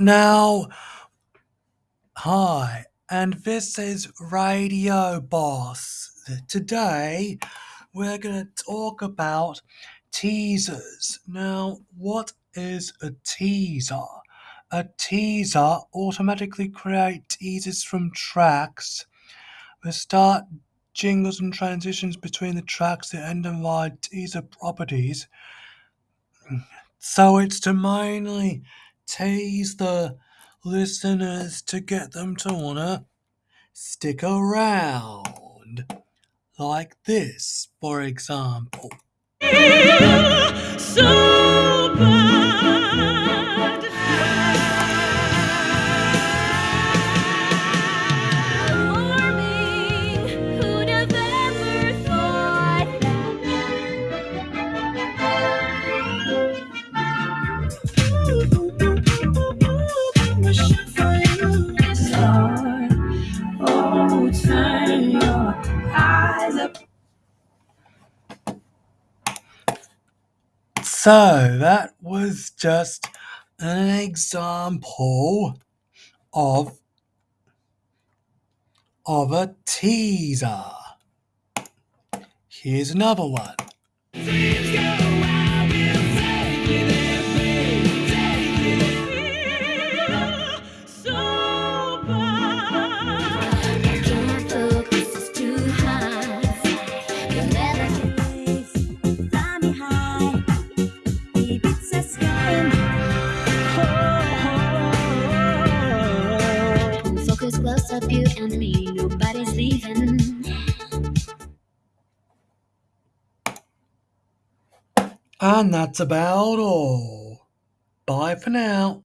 Now, hi, and this is Radio Boss. Today, we're going to talk about teasers. Now, what is a teaser? A teaser automatically creates teasers from tracks. The start jingles and transitions between the tracks that end identify teaser properties. So it's to mainly tease the listeners to get them to wanna stick around. Like this, for example. So So that was just an example of of a teaser. Here's another one. Close up, you and me, nobody's leaving. And that's about all. Bye for now.